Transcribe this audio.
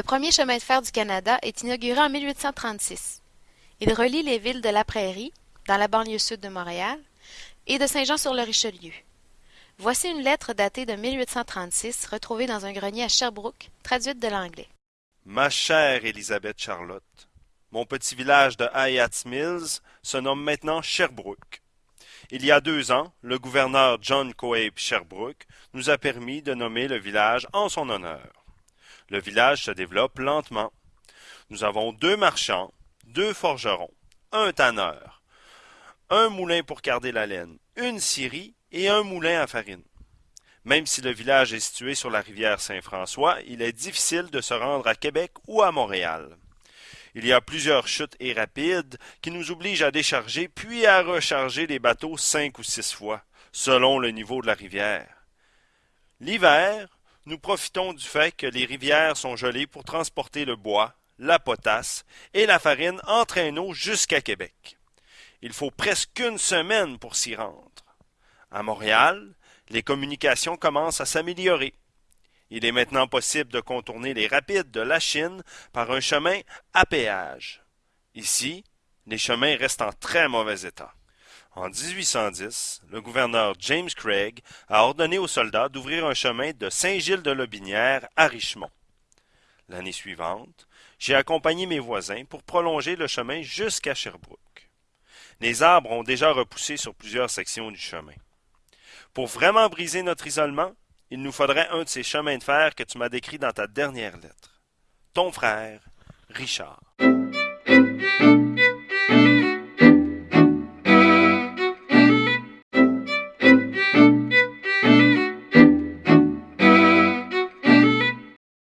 premier chemin de fer du Canada est inauguré en 1836. Il relie les villes de La Prairie, dans la banlieue sud de Montréal, et de Saint-Jean-sur-le-Richelieu. Voici une lettre datée de 1836 retrouvée dans un grenier à Sherbrooke, traduite de l'anglais. Ma chère Élisabeth Charlotte, mon petit village de Hayats Mills se nomme maintenant Sherbrooke. Il y a deux ans, le gouverneur John Coabe Sherbrooke nous a permis de nommer le village en son honneur. Le village se développe lentement. Nous avons deux marchands, deux forgerons, un tanneur, un moulin pour garder la laine, une scierie et un moulin à farine. Même si le village est situé sur la rivière Saint-François, il est difficile de se rendre à Québec ou à Montréal. Il y a plusieurs chutes et rapides qui nous obligent à décharger puis à recharger les bateaux cinq ou six fois, selon le niveau de la rivière. L'hiver, nous profitons du fait que les rivières sont gelées pour transporter le bois, la potasse et la farine en traîneau jusqu'à Québec. Il faut presque une semaine pour s'y rendre. À Montréal, les communications commencent à s'améliorer. Il est maintenant possible de contourner les rapides de la Chine par un chemin à péage. Ici, les chemins restent en très mauvais état. En 1810, le gouverneur James Craig a ordonné aux soldats d'ouvrir un chemin de Saint-Gilles-de-Lobinière à Richmond. L'année suivante, j'ai accompagné mes voisins pour prolonger le chemin jusqu'à Sherbrooke. Les arbres ont déjà repoussé sur plusieurs sections du chemin. Pour vraiment briser notre isolement, il nous faudrait un de ces chemins de fer que tu m'as décrit dans ta dernière lettre. Ton frère, Richard.